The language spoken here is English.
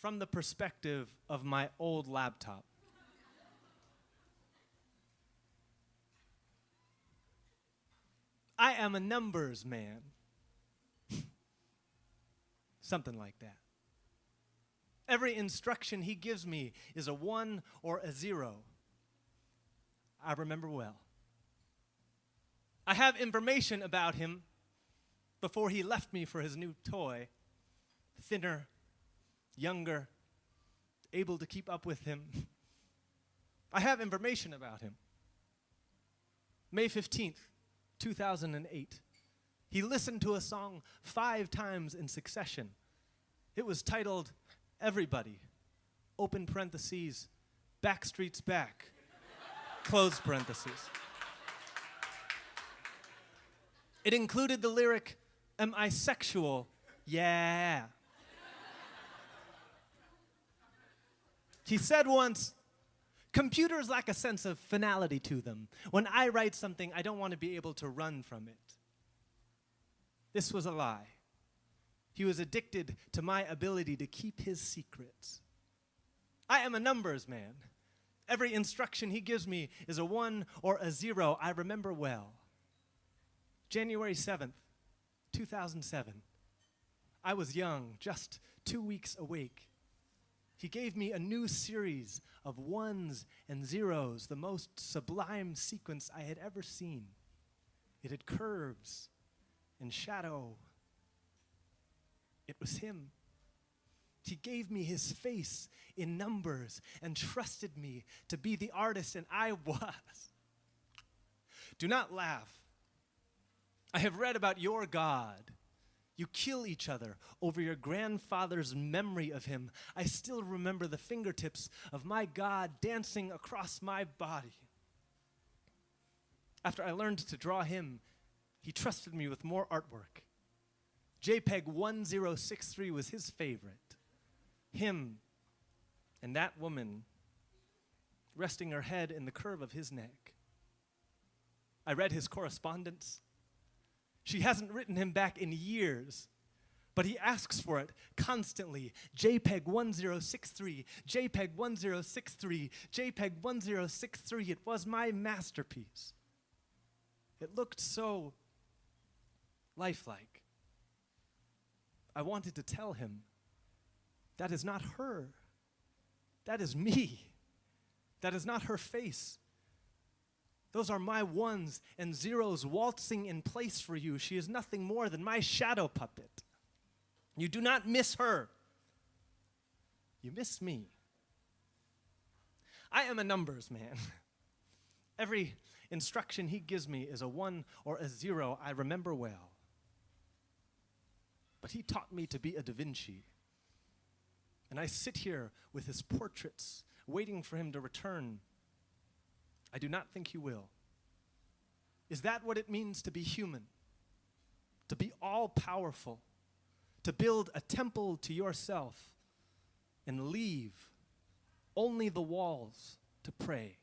from the perspective of my old laptop. I am a numbers man. Something like that. Every instruction he gives me is a one or a zero. I remember well. I have information about him before he left me for his new toy. Thinner, younger, able to keep up with him. I have information about him. May 15th, 2008. He listened to a song five times in succession. It was titled Everybody, open parentheses, Backstreet's Back, close parentheses. It included the lyric, Am I sexual? Yeah. He said once, Computers lack a sense of finality to them. When I write something, I don't want to be able to run from it. This was a lie. He was addicted to my ability to keep his secrets. I am a numbers man. Every instruction he gives me is a one or a zero. I remember well. January 7th, 2007. I was young, just two weeks awake. He gave me a new series of ones and zeros, the most sublime sequence I had ever seen. It had curves and shadow it was him. He gave me his face in numbers and trusted me to be the artist, and I was. Do not laugh. I have read about your God. You kill each other over your grandfather's memory of him. I still remember the fingertips of my God dancing across my body. After I learned to draw him, he trusted me with more artwork. JPEG 1063 was his favorite. Him and that woman resting her head in the curve of his neck. I read his correspondence. She hasn't written him back in years, but he asks for it constantly. JPEG 1063, JPEG 1063, JPEG 1063. It was my masterpiece. It looked so lifelike. I wanted to tell him, that is not her. That is me. That is not her face. Those are my ones and zeros waltzing in place for you. She is nothing more than my shadow puppet. You do not miss her. You miss me. I am a numbers man. Every instruction he gives me is a one or a zero I remember well but he taught me to be a Da Vinci. And I sit here with his portraits, waiting for him to return. I do not think he will. Is that what it means to be human? To be all powerful? To build a temple to yourself and leave only the walls to pray?